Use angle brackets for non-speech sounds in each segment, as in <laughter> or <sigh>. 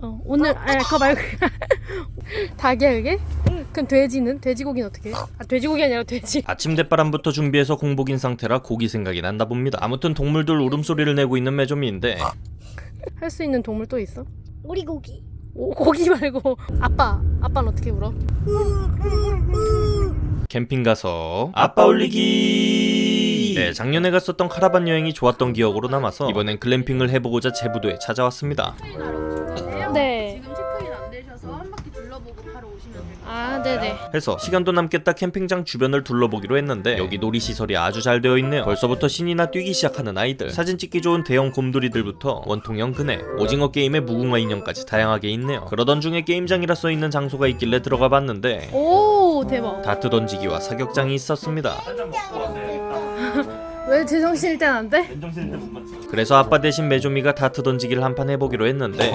어, 오늘 아 그거 말고 <laughs> 닭이야 그게? 그럼 돼지는? 돼지고기는 어떻게 해? 아 돼지고기 아니라 돼지 <laughs> 아침 대바람부터 준비해서 공복인 상태라 고기 생각이 난다 봅니다. 아무튼 동물들 울음소리를 내고 있는 메조미인데 할 수 있는 동물 또 있어? 오리고기. 오, 고기 말고 아빠 아빠는 어떻게 울어? 캠핑 가서 아빠 올리기 네 작년에 갔었던 카라반 여행이 좋았던 기억으로 남아서 이번엔 글램핑을 해보고자 제부도에 찾아왔습니다 아 네네. 해서 시간도 남겠다 캠핑장 주변을 둘러보기로 했는데 여기 놀이시설이 아주 잘 되어 있네요. 벌써부터 신이나 뛰기 시작하는 아이들. 사진 찍기 좋은 대형 곰돌이들부터 원통형 그네 오징어 게임의 무궁화 인형까지 다양하게 있네요. 그러던 중에 게임장이라 써있는 장소가 있길래 들어가 봤는데 오 대박. 다트 던지기와 사격장이 있었습니다. <laughs> 왜 제정신일 땐안 돼? 그래서 아빠 대신 메조미가 다트 던지기를 한 판 해보기로 했는데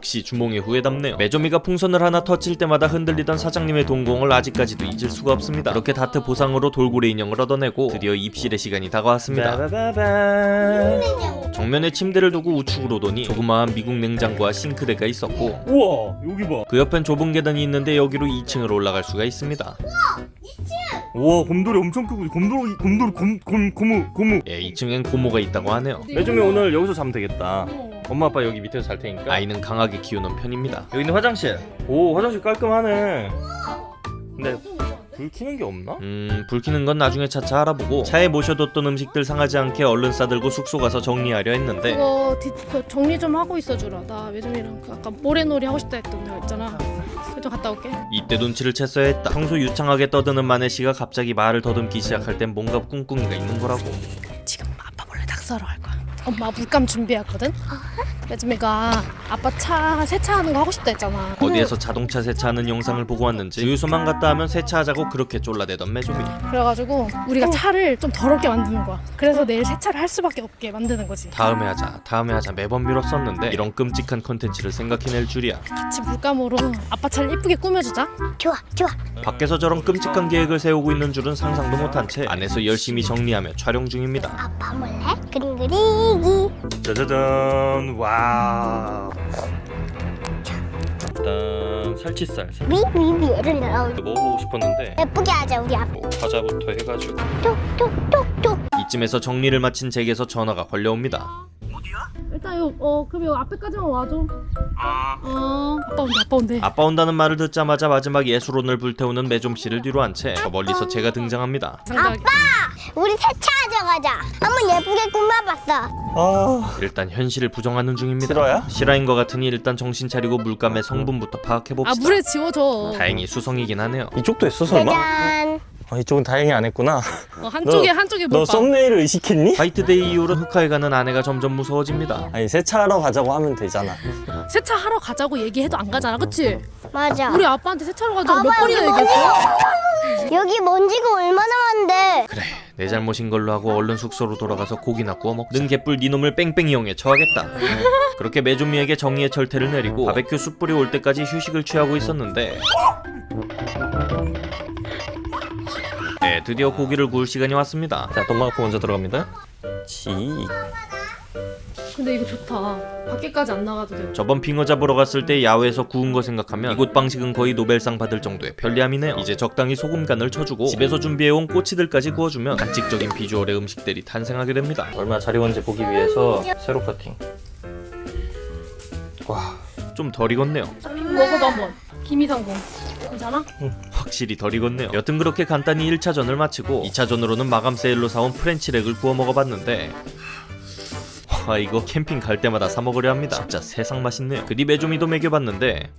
역시 주몽의 후회답네요. 메조미가 풍선을 하나 터칠 때마다 흔들리던 사장님의 동공을 아직까지도 잊을 수가 없습니다. 그렇게 다트 보상으로 돌고래 인형을 얻어내고 드디어 입실의 시간이 다가왔습니다. 정면에 침대를 두고 우측으로 오더니 조그마한 미국 냉장고와 싱크대가 있었고 우와 여기 봐. 그 옆엔 좁은 계단이 있는데 여기로 2층으로 올라갈 수가 있습니다. 우와 곰돌이 엄청 크고 곰돌이 곰돌이 곰 곰 고무 고무. 예, 2층엔 고모가 있다고 하네요. 매점이 오늘 여기서 자면 되겠다. 엄마 아빠 여기 밑에서 잘 테니까. 아이는 강하게 키우는 편입니다. 여기는 화장실. 오 화장실 깔끔하네. 근데 불 켜는 게 없나? 음, 불 켜는 건 나중에 차차 알아보고. 차에 모셔뒀던 음식들 상하지 않게 얼른 싸들고 숙소 가서 정리하려 했는데. 그거 뒷, 그 정리 좀 하고 있어주라. 나 매점이랑 그 아까 모래놀이 하고 싶다 했던 데 있잖아. 좀 갔다 올게. 이때 눈치를 챘어야 했다. 평소 유창하게 떠드는 마네 씨가 갑자기 말을 더듬기 시작할 땐 뭔가 꿍꿍이가 있는 거라고. 지금 아빠 몰래 닭 사러 갈 거야 엄마 물감 준비했거든 매점이가 아빠 차 세차하는 거 하고 싶다 했잖아. 어디에서 자동차 세차하는 영상을 보고 왔는지 주유소만 갔다 하면 세차하자고 그렇게 쫄라대던 매조미 그래가지고 우리가 차를 좀 더럽게 만드는 거야. 그래서 내일 세차를 할 수밖에 없게 만드는 거지. 다음에 하자. 다음에 하자. 매번 미뤘었는데 이런 끔찍한 컨텐츠를 생각해낼 줄이야. 같이 물감으로 아빠 차를 이쁘게 꾸며주자. 좋아, 좋아. 밖에서 저런 끔찍한 계획을 세우고 있는 줄은 상상도 못한 채 안에서 열심히 정리하며 촬영 중입니다. 아빠 몰래 그림 그리기. 짜자잔. 와. 일단 살치살 살- 미미미를 넣어. 먹어보고 싶었는데 예쁘게 하자 우리 아빠. 뭐 과자부터 해가지고 톡톡톡톡. 이쯤에서 정리를 마친 제게서 전화가 걸려옵니다 일단 요, 어 그럼 요 앞에까지만 와줘. 어. 아빠 온대 아빠 온대. 아빠 온다는 말을 듣자마자 마지막 예술혼을 불태우는 매좀씨를 뒤로 한 채 저 멀리서 제가 등장합니다. 장작 우리 세차하자 가자. 한번 예쁘게 꾸며봤어. 아. 일단 현실을 부정하는 중입니다. 실화야? 실화인 것 같으니 일단 정신 차리고 물감의 성분부터 아 파악해봅시다. 물에 지워줘. 다행히 수성이긴 하네요. 이쪽도 했어 설마? 짜잔. 아 이쪽은 다행히 안 했구나. 어, 한쪽에 너- 한쪽에 너. 썸네일을 의식했니? 화이트데이 이후로 흑화에 가는 아내가 점점 무서워집니다 아니 세차하러 가자고 하면 되잖아. 세차하러 가자고 얘기해도 안 가잖아 그치? 맞아. 우리 아빠한테 세차하러 가자고 몇 번이나 얘기했어? 여기 먼지가 얼마나 많은데. 그래 내 잘못인 걸로 하고 얼른 숙소로 돌아가서 고기나 구워 먹자 는 개뿔 니놈을 뺑뺑 이용해 처하겠다 그렇게 메조미에게 정의의 철퇴를 내리고 바베큐 숯불이 올 때까지 휴식을 취하고 있었는데 네 드디어 고기를 구울 시간이 왔습니다 자 돈마고 먼저 들어갑니다. 지. 근데 이거 좋다 밖에까지 안 나가도 돼 저번 빙어 잡으러 갔을 때 야외에서 구운 거 생각하면 이곳 방식은 거의 노벨상 받을 정도의 편리함이네요 이제 적당히 소금 간을 쳐주고 집에서 준비해온 꼬치들까지 구워주면 간직적인 비주얼의 음식들이 탄생하게 됩니다 얼마나 잘 익었는지 보기 위해서 세로 커팅. 와. 좀 덜 익었네요 먹어봐 한번 김이상궁 괜찮아? 확실히 덜 익었네요. 여튼 그렇게 간단히 1차전을 마치고 2차전으로는 마감 세일로 사온 프렌치렉을 구워 먹어봤는데 와 이거 캠핑 갈 때마다 사 먹으려 합니다. 진짜 세상 맛있네요. 그뒤 메조미도 먹여봤는데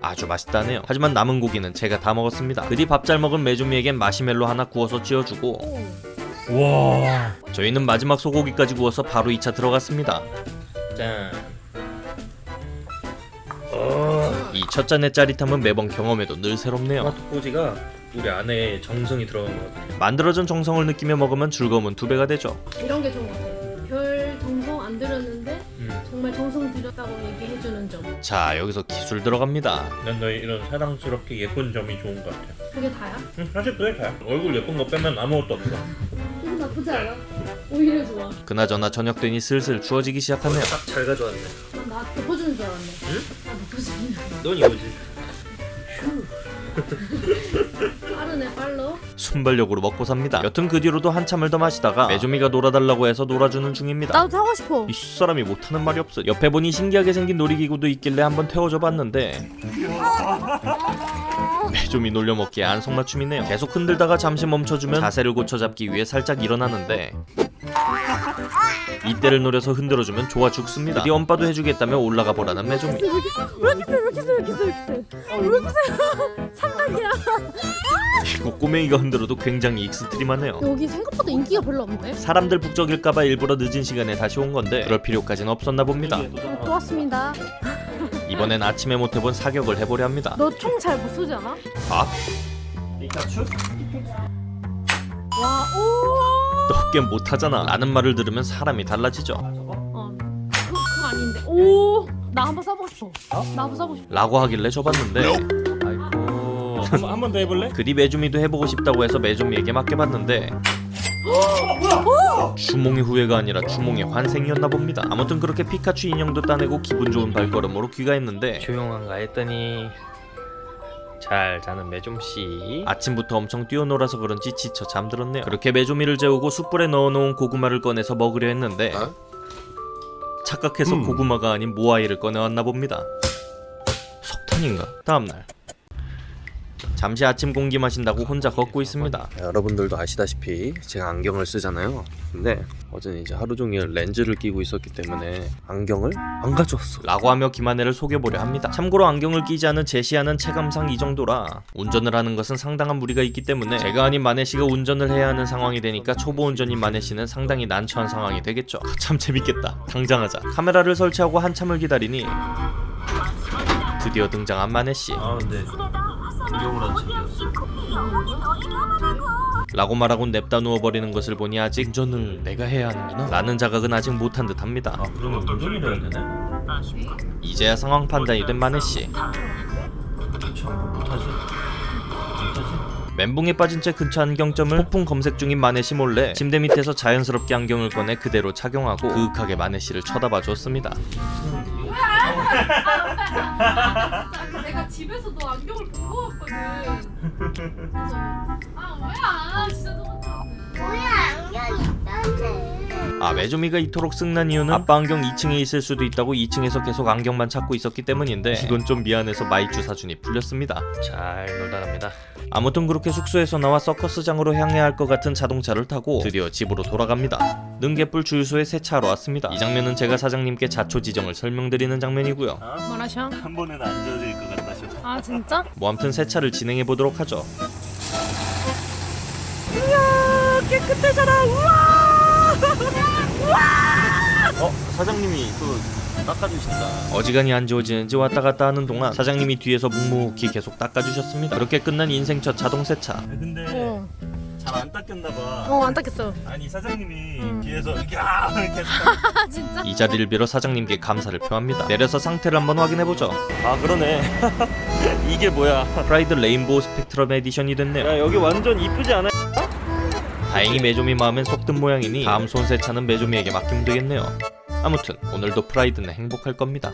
아주 맛있다네요. 하지만 남은 고기는 제가 다 먹었습니다. 그뒤 밥 잘 먹은 메조미에겐 마시멜로 하나 구워서 찌어주고 와. 저희는 마지막 소고기까지 구워서 바로 2차 들어갔습니다. 짠. 첫 잔의 짜릿함은 매번 경험해도 늘 새롭네요 토마토 꼬지가 우리 안에 정성이 들어간 것 같아. 만들어진 정성을 느끼며 먹으면 즐거움은 두 배가 되죠 이런 게 좋은 것 같아 별 정성 안 들였는데 음. 정말 정성 들였다고 얘기해주는 점 자 여기서 기술 들어갑니다 난 너의 이런 사랑스럽게 예쁜 점이 좋은 것 같아. 그게 다야? 응, 사실 그게 다야. 얼굴 예쁜 거 빼면 아무것도 없어. 나빠 나쁘지 않아. 오히려 좋아. 그나저나 저녁 되니 슬슬 추워지기 시작하네요. 딱 잘 가져왔네. 나 덮어주는 줄 알았네. 알았네. 넌 이거지. 빠르네 빨로. 순발력으로 먹고 삽니다. 여튼 그 뒤로도 한참을 더 마시다가 메조미가 놀아달라고 해서 놀아주는 중입니다. 나도 타고 싶어. 이 사람이 못하는 말이 없어. 옆에 보니 신기하게 생긴 놀이기구도 있길래 한번 태워줘 봤는데 메조미 놀려먹기에 안성맞춤이네요. 계속 흔들다가 잠시 멈춰주면 자세를 고쳐 잡기 위해 살짝 일어나는데 이때를 노려서 흔들어주면 좋아 죽습니다. 어디 엄빠도 해주겠다며 올라가 보라는 메조미. 왜 이렇게 세? 왜 이렇게 세? 왜 이렇게 세? 왜 이렇게 세? 왜 이렇게 세? 3단이야. <laughs> 이거 꼬맹이가 흔들어도 굉장히 extreme하네요. 여기 생각보다 인기가 별로 없네. 사람들 북적일까봐 일부러 늦은 시간에 다시 온 건데 그럴 필요까지는 없었나 봅니다. 또 왔습니다. 이번엔 아침에 못 해본 사격을 해보려 합니다. 너 총 잘 못 쏘지 않아? 아, 피카츄? 와, 오. 너 꽤 못하잖아. 라는 말을 들으면 사람이 달라지죠. 어, 그, 그거 아닌데. 오, 나 한번 써보고 싶어. 나 한번 써보고 싶어. 라고 하길래 줘봤는데 아이고. 한 번 더 해볼래? 그리 메주미도 해보고 싶다고 해서 메주미에게 맡겨봤는데 주몽의 후회가 아니라 주몽의 환생이었나 봅니다. 아무튼 그렇게 피카츄 인형도 따내고 기분 좋은 발걸음으로 귀가했는데 조용한가 했더니 잘 자는 매좀씨. 아침부터 엄청 뛰어놀아서 그런지 지쳐 잠들었네요. 그렇게 메조미를 재우고 숯불에 넣어놓은 고구마를 꺼내서 먹으려 했는데 착각해서 고구마가 아닌 모아이를 꺼내왔나 봅니다. 석탄인가? 다음날 잠시 아침 공기 마신다고 혼자 걷고 있습니다. 여러분들도 아시다시피 제가 안경을 쓰잖아요. 근데 어제는 이제 하루 종일 렌즈를 끼고 있었기 때문에 안경을 안 가져왔어. 라고 하며 김한혜를 속여보려 합니다. 참고로 안경을 끼지 않은 제시하는 체감상 이 정도라 운전을 하는 것은 상당한 무리가 있기 때문에 제가 아닌 만혜 씨가 운전을 해야 하는 상황이 되니까 초보 운전인 만혜 씨는 상당히 난처한 상황이 되겠죠. 아, 참 재밌겠다. 당장 하자. 카메라를 설치하고 한참을 기다리니 드디어 등장한 만혜 씨. 아근 안 챙겼어. 라고 말하고 냅다 누워버리는 것을 보니 아직 운전을 내가 해야 하는구나 라는 자각은 아직 못한 듯합니다. 아 그러면 운전을 해야 되네? 이제야 상황 판단이 된 만혜 씨. 참 못하지. 못하지. 멘붕에 빠진 채 근처 안경점을 폭풍 검색 중인 마네 씨 몰래 침대 밑에서 자연스럽게 안경을 꺼내 그대로 착용하고 그윽하게 마네 씨를 쳐다봐 주었습니다. 내가 집에서 너 안경을 보고 왔거든. <laughs> 그래서 아 뭐야 진짜 똑같네. 뭐야 안경이 있다네. 아 메조미가 이토록 승난 이유는 아빠 안경 2층에 있을 수도 있다고 2층에서 계속 안경만 찾고 있었기 때문인데 이건 좀 미안해서 마이쮸 사준이 풀렸습니다. 잘 놀다 갑니다. 아무튼 그렇게 숙소에서 나와 서커스장으로 향해야 할 것 같은 자동차를 타고 드디어 집으로 돌아갑니다. 능개뿔 주유소에 세차하러 왔습니다. 이 장면은 제가 사장님께 자초 지정을 설명드리는 장면이고요. 뭐라셔? 한 번은 안 젖을 것 같다 싶어. 아 진짜? 뭐 아무튼 세차를 진행해 보도록 하죠. 어 사장님이 또 깎아주신다. 어지간히 안 지워지는지 왔다 갔다 하는 동안 사장님이 뒤에서 묵묵히 계속 닦아주셨습니다. 그렇게 끝난 인생 첫 자동 세차. 근데 어, 잘안 닦였나 봐. 어 안 닦였어. 아니 사장님이 음. 뒤에서 야 이렇게 아 <laughs> 진짜? 이 자리를 빌어 사장님께 감사를 표합니다. 내려서 상태를 한번 확인해 보죠. 아 그러네. <laughs> 이게 뭐야? 프라이드 Rainbow Spectrum Edition이 됐네요. 야 여기 완전 이쁘지 않아? 다행히 메조미 마음엔 쏙 든 모양이니 다음 손세차는 메조미에게 맡기면 되겠네요. 아무튼 오늘도 프라이드는 행복할 겁니다.